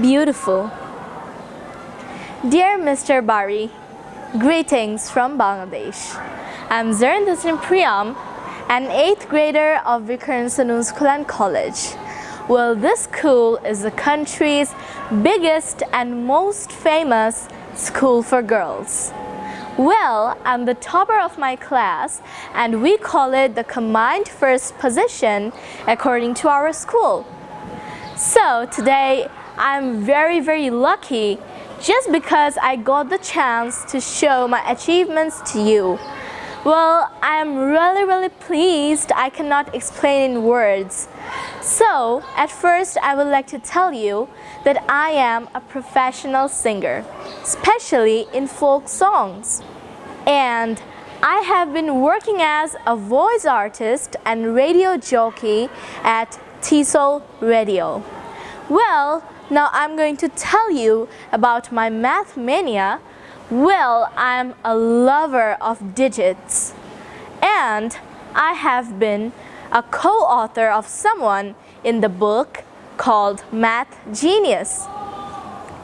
beautiful. Dear Mr. Bari, greetings from Bangladesh. I'm Zarindasin Priyam, an 8th grader of Viqarunnisa Noon School and College. Well, this school is the country's biggest and most famous school for girls. Well, I'm the topper of my class and we call it the combined first position according to our school. So today I'm very very lucky just because I got the chance to show my achievements to you. Well, I'm really really pleased I cannot explain in words. So, at first I would like to tell you that I am a professional singer, especially in folk songs. And I have been working as a voice artist and radio jockey at TESOL Radio. Well, now I'm going to tell you about my math mania. Well, I'm a lover of digits. And I have been a co-author of someone in the book called Math Genius.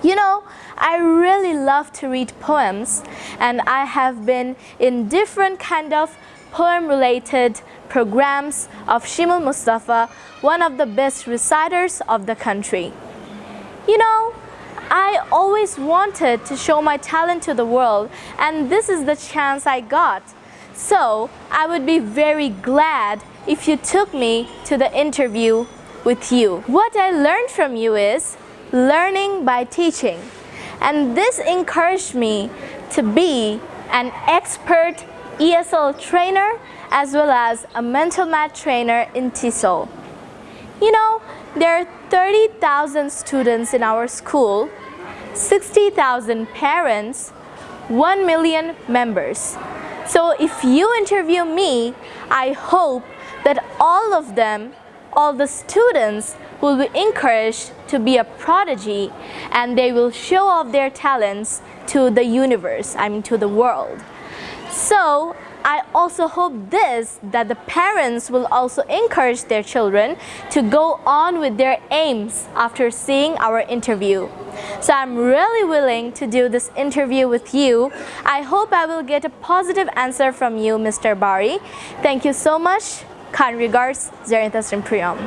You know, I really love to read poems and I have been in different kind of poem related programs of Shimul Mustafa, one of the best reciters of the country. You know, I always wanted to show my talent to the world and this is the chance I got. So I would be very glad if you took me to the interview with you. What I learned from you is learning by teaching. And this encouraged me to be an expert ESL trainer as well as a mental math trainer in TESOL. You know, there are 30,000 students in our school, 60,000 parents, 1 million members. So if you interview me, I hope that all of them, all the students will be encouraged to be a prodigy and they will show off their talents to the universe, I mean to the world. So I also hope this, that the parents will also encourage their children to go on with their aims after seeing our interview. So I'm really willing to do this interview with you. I hope I will get a positive answer from you, Mr. Bari. Thank you so much. Kind regards, Zarinta Priyam.